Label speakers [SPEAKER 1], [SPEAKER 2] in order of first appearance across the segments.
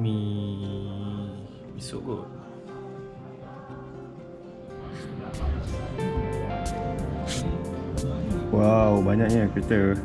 [SPEAKER 1] Mi mi so good. Wow, banyaknya kereta.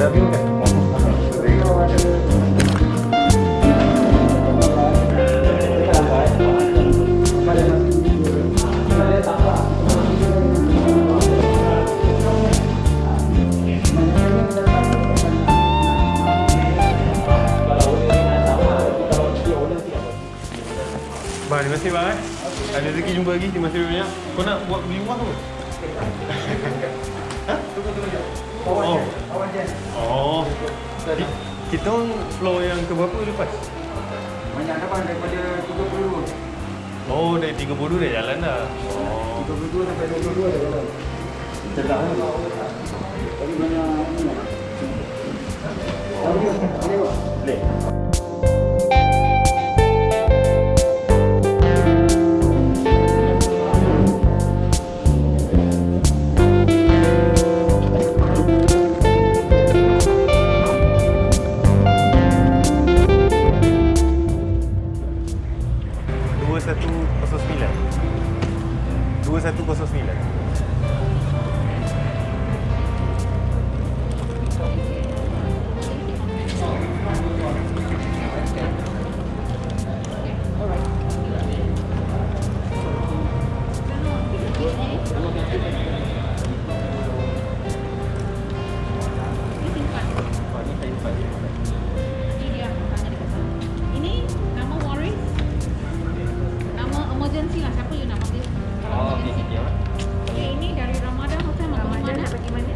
[SPEAKER 1] Terima kasih bang eh. Ada rezeki jumpa lagi, terima kasih banyak. Kau nak buat beli rumah ke? ha? Oh. Oh. Jadi, kita orang floor yang ke berapa lepas?
[SPEAKER 2] Banyak dah bang daripada 32
[SPEAKER 1] Oh, dari 30 dah jalan dah. Oh.
[SPEAKER 2] 32 sampai 22 dah jalan
[SPEAKER 1] Cedak kan?
[SPEAKER 2] Tapi banyak ni lah Boleh
[SPEAKER 3] 209 2109.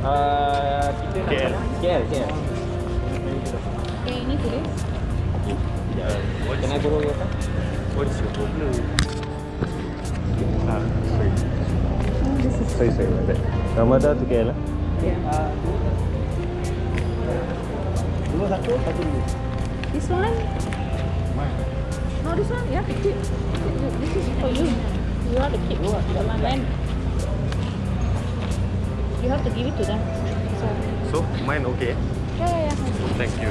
[SPEAKER 4] Uh, kita
[SPEAKER 1] KL.
[SPEAKER 4] KL, KL.
[SPEAKER 3] Okay, ini tulis.
[SPEAKER 1] Ya.
[SPEAKER 4] Can I borrow your car?
[SPEAKER 1] What's your problem? Ah, sorry. Sorry, sorry, my bad. Ramadan tu KL lah.
[SPEAKER 2] Dua satu, satu dua
[SPEAKER 3] This one? No, this one. You to keep. This is for you. You have to keep. The one then. You have to give it to them. So,
[SPEAKER 1] so mine okay?
[SPEAKER 3] Yeah, yeah, yeah.
[SPEAKER 1] Thank you.